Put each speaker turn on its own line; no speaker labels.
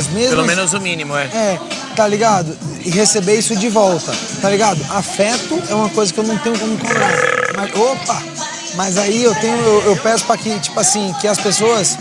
as mesmas...
Pelo assim- menos o mínimo, é.
É, tá ligado? E receber isso de volta, tá ligado? Afeto é uma coisa que eu não tenho como cobrar. Mas, opa! Mas aí eu tenho, eu, eu peço pra que, tipo assim, que as pessoas